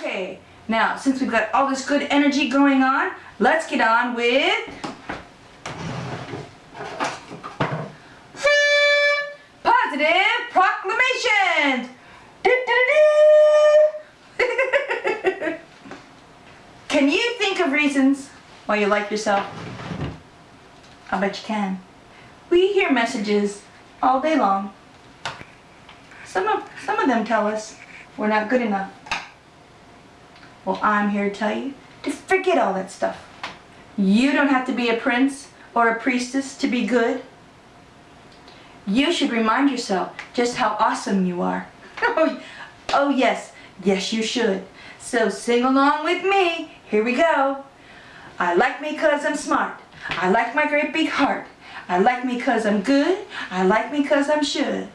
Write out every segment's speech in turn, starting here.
Okay, now since we've got all this good energy going on, let's get on with positive proclamations. can you think of reasons why you like yourself? I bet you can. We hear messages all day long. Some of, some of them tell us we're not good enough. Well, I'm here to tell you to forget all that stuff. You don't have to be a prince or a priestess to be good. You should remind yourself just how awesome you are. oh, yes, yes you should. So sing along with me. Here we go. I like me cause I'm smart. I like my great big heart. I like me cause I'm good. I like me cause I'm should.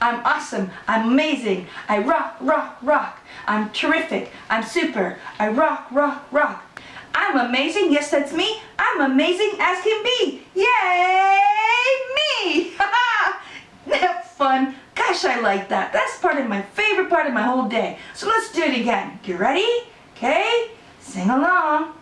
I'm awesome. I'm amazing. I rock, rock, rock. I'm terrific. I'm super. I rock, rock, rock. I'm amazing. Yes, that's me. I'm amazing as can be. Yay, me! That's fun. Gosh, I like that. That's part of my favorite part of my whole day. So let's do it again. You ready? Okay? Sing along.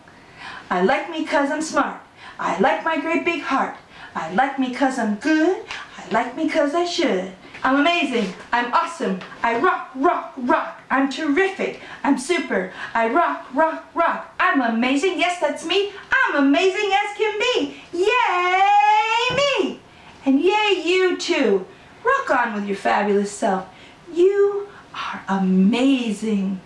I like me cause I'm smart. I like my great big heart. I like me cause I'm good. I like me cause I should. I'm amazing. I'm awesome. I rock, rock, rock. I'm terrific. I'm super. I rock, rock, rock. I'm amazing. Yes, that's me. I'm amazing as can be. Yay, me! And yay, you too. Rock on with your fabulous self. You are amazing.